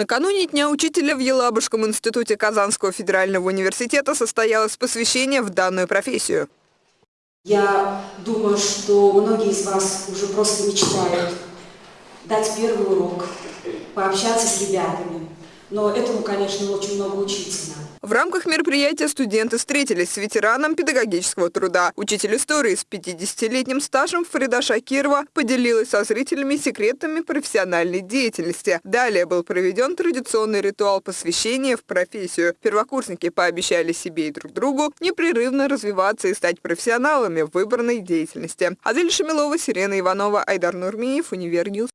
Накануне Дня учителя в Елабужском институте Казанского федерального университета состоялось посвящение в данную профессию. Я думаю, что многие из вас уже просто мечтают дать первый урок, пообщаться с ребятами. Но этому, конечно, очень много учиться надо. В рамках мероприятия студенты встретились с ветераном педагогического труда. Учитель истории с 50-летним стажем Фрида Шакирова поделилась со зрителями секретами профессиональной деятельности. Далее был проведен традиционный ритуал посвящения в профессию. Первокурсники пообещали себе и друг другу непрерывно развиваться и стать профессионалами в выбранной деятельности. Адель Шамилова, Сирена Иванова, Айдар Нурмиев, Универньюз.